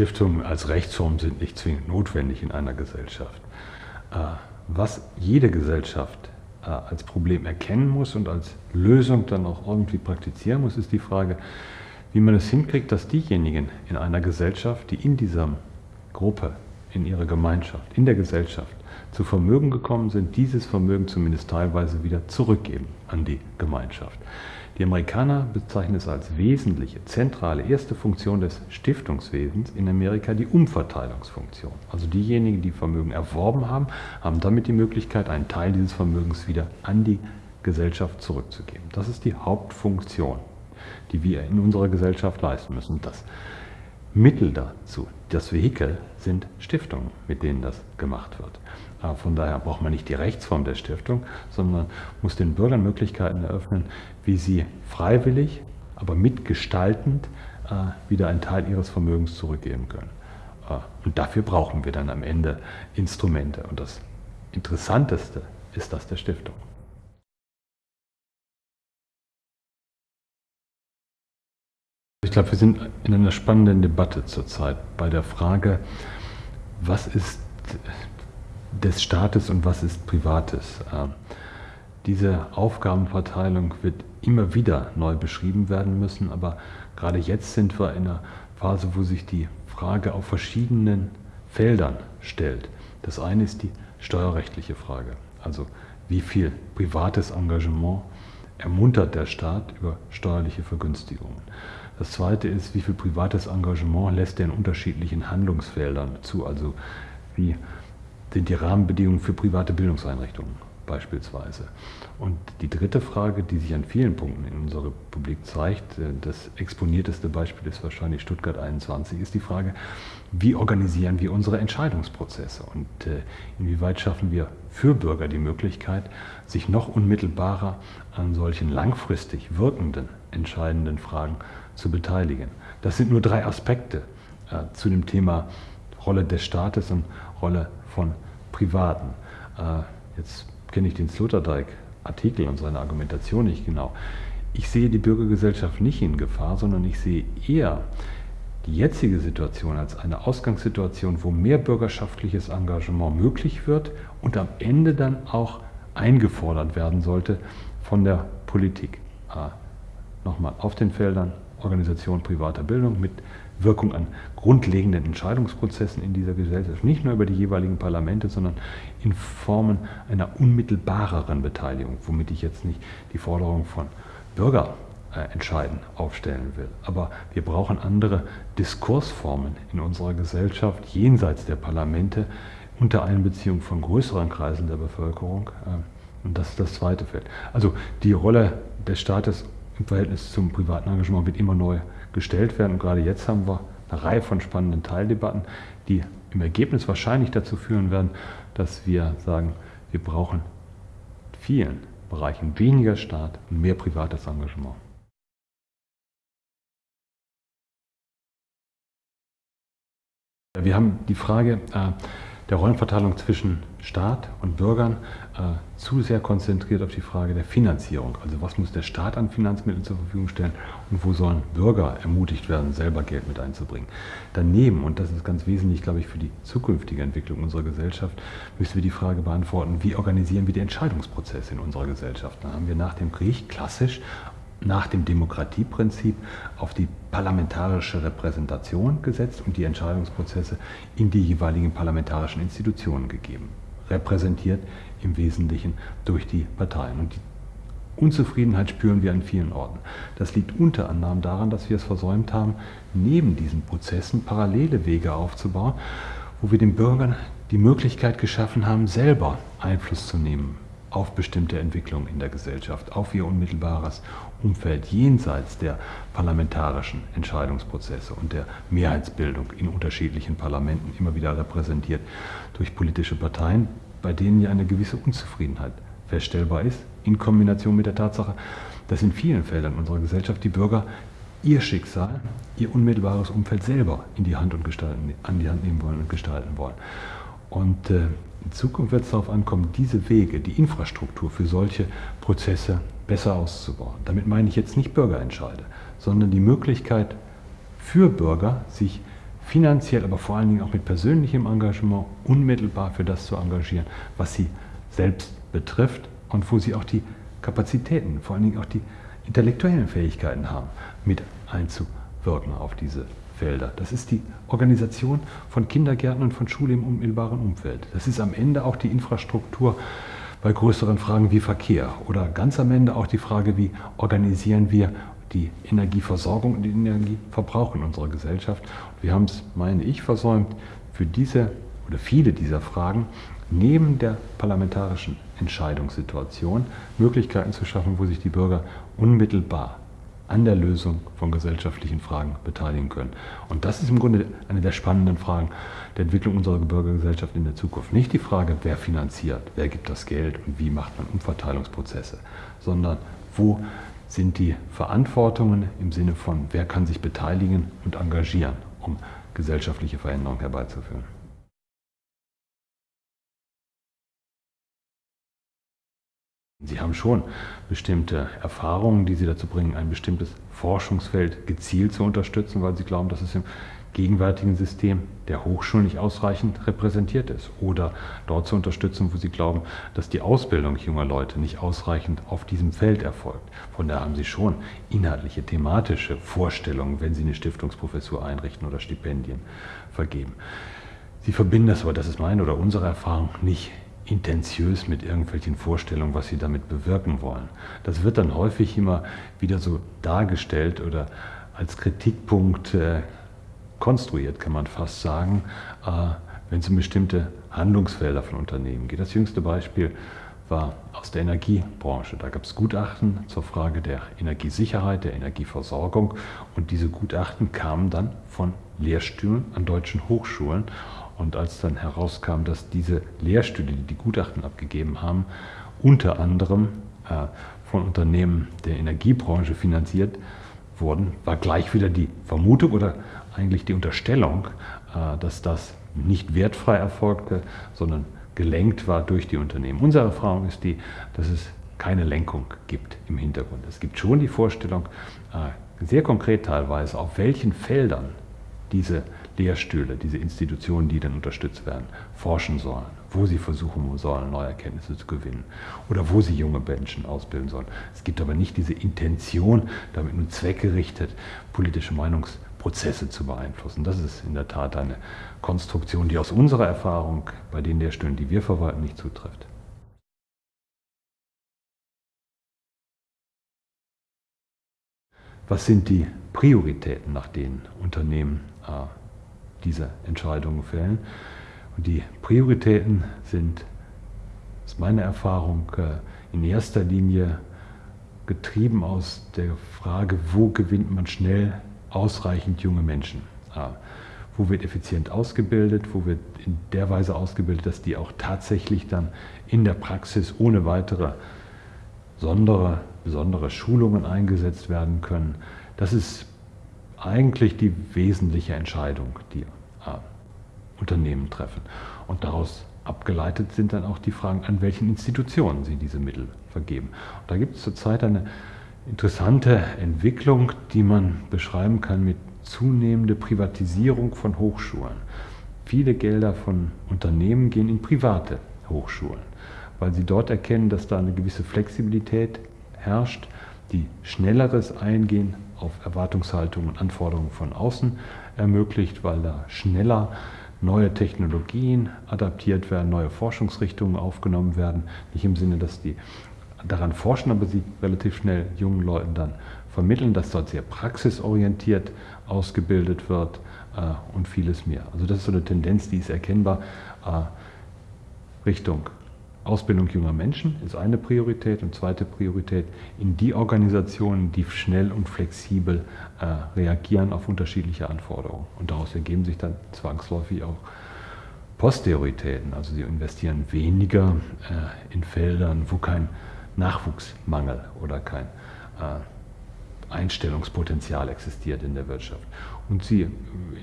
Stiftungen als Rechtsform sind nicht zwingend notwendig in einer Gesellschaft. Äh, was jede Gesellschaft äh, als Problem erkennen muss und als Lösung dann auch irgendwie praktizieren muss, ist die Frage, wie man es hinkriegt, dass diejenigen in einer Gesellschaft, die in dieser Gruppe, in ihrer Gemeinschaft, in der Gesellschaft zu Vermögen gekommen sind, dieses Vermögen zumindest teilweise wieder zurückgeben an die Gemeinschaft. Die Amerikaner bezeichnen es als wesentliche, zentrale, erste Funktion des Stiftungswesens in Amerika die Umverteilungsfunktion. Also diejenigen, die Vermögen erworben haben, haben damit die Möglichkeit, einen Teil dieses Vermögens wieder an die Gesellschaft zurückzugeben. Das ist die Hauptfunktion, die wir in unserer Gesellschaft leisten müssen. Das Mittel dazu, das Vehikel sind Stiftungen, mit denen das gemacht wird. Von daher braucht man nicht die Rechtsform der Stiftung, sondern muss den Bürgern Möglichkeiten eröffnen, wie sie freiwillig, aber mitgestaltend äh, wieder einen Teil ihres Vermögens zurückgeben können. Äh, und dafür brauchen wir dann am Ende Instrumente. Und das Interessanteste ist das der Stiftung. Ich glaube, wir sind in einer spannenden Debatte zurzeit bei der Frage, was ist des Staates und was ist Privates. Ähm, diese Aufgabenverteilung wird immer wieder neu beschrieben werden müssen, aber gerade jetzt sind wir in einer Phase, wo sich die Frage auf verschiedenen Feldern stellt. Das eine ist die steuerrechtliche Frage, also wie viel privates Engagement ermuntert der Staat über steuerliche Vergünstigungen. Das zweite ist, wie viel privates Engagement lässt er in unterschiedlichen Handlungsfeldern zu, also wie sind die Rahmenbedingungen für private Bildungseinrichtungen beispielsweise. Und die dritte Frage, die sich an vielen Punkten in unserer Republik zeigt, äh, das exponierteste Beispiel ist wahrscheinlich Stuttgart 21, ist die Frage, wie organisieren wir unsere Entscheidungsprozesse und äh, inwieweit schaffen wir für Bürger die Möglichkeit, sich noch unmittelbarer an solchen langfristig wirkenden, entscheidenden Fragen zu beteiligen. Das sind nur drei Aspekte äh, zu dem Thema Rolle des Staates und Rolle von Privaten. Äh, jetzt kenne ich den Sloterdijk-Artikel und seine Argumentation nicht genau. Ich sehe die Bürgergesellschaft nicht in Gefahr, sondern ich sehe eher die jetzige Situation als eine Ausgangssituation, wo mehr bürgerschaftliches Engagement möglich wird und am Ende dann auch eingefordert werden sollte von der Politik. Äh, nochmal auf den Feldern Organisation privater Bildung mit Wirkung an grundlegenden Entscheidungsprozessen in dieser Gesellschaft, nicht nur über die jeweiligen Parlamente, sondern in Formen einer unmittelbareren Beteiligung, womit ich jetzt nicht die Forderung von Bürgerentscheiden aufstellen will. Aber wir brauchen andere Diskursformen in unserer Gesellschaft jenseits der Parlamente unter Einbeziehung von größeren Kreisen der Bevölkerung. Äh, und das ist das zweite Feld. Also die Rolle des Staates im Verhältnis zum privaten Engagement wird immer neu gestellt werden. Und gerade jetzt haben wir eine Reihe von spannenden Teildebatten, die im Ergebnis wahrscheinlich dazu führen werden, dass wir sagen, wir brauchen in vielen Bereichen weniger Staat und mehr privates Engagement. Wir haben die Frage, äh, der Rollenverteilung zwischen Staat und Bürgern äh, zu sehr konzentriert auf die Frage der Finanzierung. Also was muss der Staat an Finanzmitteln zur Verfügung stellen und wo sollen Bürger ermutigt werden, selber Geld mit einzubringen. Daneben, und das ist ganz wesentlich, glaube ich, für die zukünftige Entwicklung unserer Gesellschaft, müssen wir die Frage beantworten, wie organisieren wir die Entscheidungsprozesse in unserer Gesellschaft. Da haben wir nach dem Krieg klassisch nach dem Demokratieprinzip auf die parlamentarische Repräsentation gesetzt und die Entscheidungsprozesse in die jeweiligen parlamentarischen Institutionen gegeben. Repräsentiert im Wesentlichen durch die Parteien. Und die Unzufriedenheit spüren wir an vielen Orten. Das liegt unter anderem daran, dass wir es versäumt haben, neben diesen Prozessen parallele Wege aufzubauen, wo wir den Bürgern die Möglichkeit geschaffen haben, selber Einfluss zu nehmen auf bestimmte Entwicklungen in der Gesellschaft, auf ihr unmittelbares Umfeld jenseits der parlamentarischen Entscheidungsprozesse und der Mehrheitsbildung in unterschiedlichen Parlamenten, immer wieder repräsentiert durch politische Parteien, bei denen ja eine gewisse Unzufriedenheit feststellbar ist, in Kombination mit der Tatsache, dass in vielen Feldern unserer Gesellschaft die Bürger ihr Schicksal, ihr unmittelbares Umfeld selber in die Hand und gestalten, an die Hand nehmen wollen und gestalten wollen. Und äh, in Zukunft wird es darauf ankommen, diese Wege, die Infrastruktur für solche Prozesse besser auszubauen. Damit meine ich jetzt nicht Bürgerentscheide, sondern die Möglichkeit für Bürger, sich finanziell, aber vor allen Dingen auch mit persönlichem Engagement unmittelbar für das zu engagieren, was sie selbst betrifft und wo sie auch die Kapazitäten, vor allen Dingen auch die intellektuellen Fähigkeiten haben, mit einzuwirken auf diese Felder. Das ist die Organisation von Kindergärten und von Schule im unmittelbaren Umfeld. Das ist am Ende auch die Infrastruktur bei größeren Fragen wie Verkehr oder ganz am Ende auch die Frage, wie organisieren wir die Energieversorgung und den Energieverbrauch in unserer Gesellschaft. Wir haben es, meine ich, versäumt, für diese oder viele dieser Fragen neben der parlamentarischen Entscheidungssituation Möglichkeiten zu schaffen, wo sich die Bürger unmittelbar an der Lösung von gesellschaftlichen Fragen beteiligen können. Und das ist im Grunde eine der spannenden Fragen der Entwicklung unserer Bürgergesellschaft in der Zukunft. Nicht die Frage, wer finanziert, wer gibt das Geld und wie macht man Umverteilungsprozesse, sondern wo sind die Verantwortungen im Sinne von, wer kann sich beteiligen und engagieren, um gesellschaftliche Veränderungen herbeizuführen. Sie haben schon bestimmte Erfahrungen, die Sie dazu bringen, ein bestimmtes Forschungsfeld gezielt zu unterstützen, weil Sie glauben, dass es im gegenwärtigen System der Hochschulen nicht ausreichend repräsentiert ist. Oder dort zu unterstützen, wo Sie glauben, dass die Ausbildung junger Leute nicht ausreichend auf diesem Feld erfolgt. Von daher haben Sie schon inhaltliche, thematische Vorstellungen, wenn Sie eine Stiftungsprofessur einrichten oder Stipendien vergeben. Sie verbinden das aber, das ist meine oder unsere Erfahrung, nicht intentiös mit irgendwelchen Vorstellungen, was sie damit bewirken wollen. Das wird dann häufig immer wieder so dargestellt oder als Kritikpunkt äh, konstruiert, kann man fast sagen, äh, wenn es um bestimmte Handlungsfelder von Unternehmen geht. Das jüngste Beispiel war aus der Energiebranche. Da gab es Gutachten zur Frage der Energiesicherheit, der Energieversorgung und diese Gutachten kamen dann von Lehrstühlen an deutschen Hochschulen und als dann herauskam, dass diese Lehrstühle, die die Gutachten abgegeben haben, unter anderem äh, von Unternehmen der Energiebranche finanziert wurden, war gleich wieder die Vermutung oder eigentlich die Unterstellung, äh, dass das nicht wertfrei erfolgte, sondern gelenkt war durch die Unternehmen. Unsere Erfahrung ist die, dass es keine Lenkung gibt im Hintergrund. Es gibt schon die Vorstellung, äh, sehr konkret teilweise, auf welchen Feldern diese Lehrstühle, diese Institutionen, die dann unterstützt werden, forschen sollen, wo sie versuchen sollen, neue Erkenntnisse zu gewinnen oder wo sie junge Menschen ausbilden sollen. Es gibt aber nicht diese Intention, damit nun zweckgerichtet politische Meinungsprozesse zu beeinflussen. Das ist in der Tat eine Konstruktion, die aus unserer Erfahrung bei den Lehrstühlen, die wir verwalten, nicht zutrifft. Was sind die Prioritäten, nach denen Unternehmen diese Entscheidungen fällen. Und die Prioritäten sind, aus meiner Erfahrung, äh, in erster Linie getrieben aus der Frage, wo gewinnt man schnell ausreichend junge Menschen. Wo wird effizient ausgebildet, wo wird in der Weise ausgebildet, dass die auch tatsächlich dann in der Praxis ohne weitere besondere, besondere Schulungen eingesetzt werden können. Das ist eigentlich die wesentliche Entscheidung, die äh, Unternehmen treffen. Und daraus abgeleitet sind dann auch die Fragen, an welchen Institutionen sie diese Mittel vergeben. Und da gibt es zurzeit eine interessante Entwicklung, die man beschreiben kann mit zunehmender Privatisierung von Hochschulen. Viele Gelder von Unternehmen gehen in private Hochschulen, weil sie dort erkennen, dass da eine gewisse Flexibilität herrscht, die schnelleres Eingehen auf Erwartungshaltungen und Anforderungen von außen ermöglicht, weil da schneller neue Technologien adaptiert werden, neue Forschungsrichtungen aufgenommen werden. Nicht im Sinne, dass die daran forschen, aber sie relativ schnell jungen Leuten dann vermitteln, dass dort sehr praxisorientiert ausgebildet wird äh, und vieles mehr. Also das ist so eine Tendenz, die ist erkennbar äh, Richtung Ausbildung junger Menschen ist eine Priorität und zweite Priorität in die Organisationen, die schnell und flexibel äh, reagieren auf unterschiedliche Anforderungen. Und daraus ergeben sich dann zwangsläufig auch Posterioritäten. Also sie investieren weniger äh, in Feldern, wo kein Nachwuchsmangel oder kein äh, Einstellungspotenzial existiert in der Wirtschaft. Und sie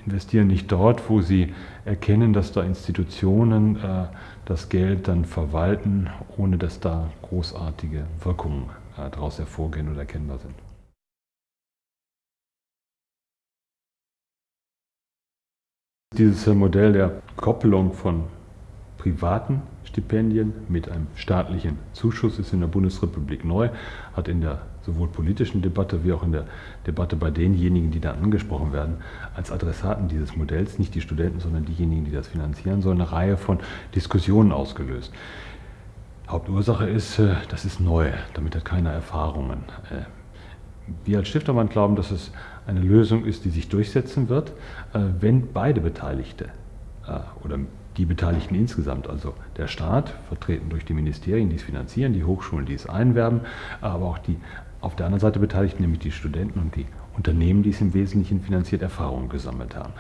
investieren nicht dort, wo sie erkennen, dass da Institutionen äh, das Geld dann verwalten, ohne dass da großartige Wirkungen äh, daraus hervorgehen oder erkennbar sind. Dieses Modell der Koppelung von privaten Stipendien mit einem staatlichen Zuschuss ist in der Bundesrepublik neu, hat in der sowohl politischen Debatte wie auch in der Debatte bei denjenigen, die da angesprochen werden, als Adressaten dieses Modells, nicht die Studenten, sondern diejenigen, die das finanzieren sollen, eine Reihe von Diskussionen ausgelöst. Hauptursache ist, äh, das ist neu, damit hat keiner Erfahrungen. Äh, wir als Stiftermann glauben, dass es eine Lösung ist, die sich durchsetzen wird, äh, wenn beide Beteiligte oder die Beteiligten insgesamt, also der Staat, vertreten durch die Ministerien, die es finanzieren, die Hochschulen, die es einwerben, aber auch die auf der anderen Seite Beteiligten, nämlich die Studenten und die Unternehmen, die es im Wesentlichen finanziert, Erfahrungen gesammelt haben.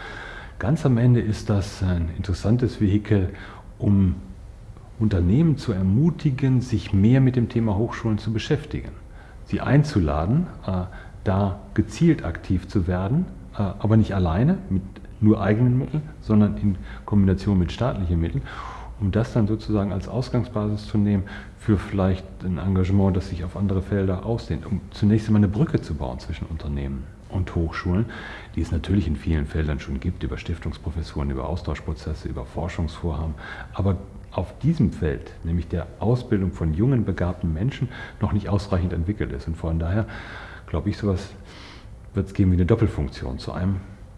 Ganz am Ende ist das ein interessantes Vehikel, um Unternehmen zu ermutigen, sich mehr mit dem Thema Hochschulen zu beschäftigen. Sie einzuladen, äh, da gezielt aktiv zu werden, äh, aber nicht alleine mit nur eigenen Mitteln, sondern in Kombination mit staatlichen Mitteln, um das dann sozusagen als Ausgangsbasis zu nehmen für vielleicht ein Engagement, das sich auf andere Felder ausdehnt, um zunächst einmal eine Brücke zu bauen zwischen Unternehmen und Hochschulen, die es natürlich in vielen Feldern schon gibt, über Stiftungsprofessuren, über Austauschprozesse, über Forschungsvorhaben, aber auf diesem Feld, nämlich der Ausbildung von jungen, begabten Menschen, noch nicht ausreichend entwickelt ist. Und von daher glaube ich, sowas wird es geben wie eine Doppelfunktion. Zu einem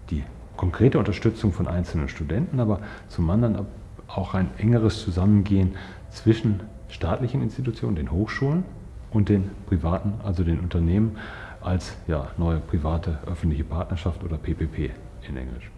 die konkrete Unterstützung von einzelnen Studenten, aber zum anderen auch ein engeres Zusammengehen zwischen staatlichen Institutionen, den Hochschulen und den privaten, also den Unternehmen als ja, neue private öffentliche Partnerschaft oder PPP in Englisch.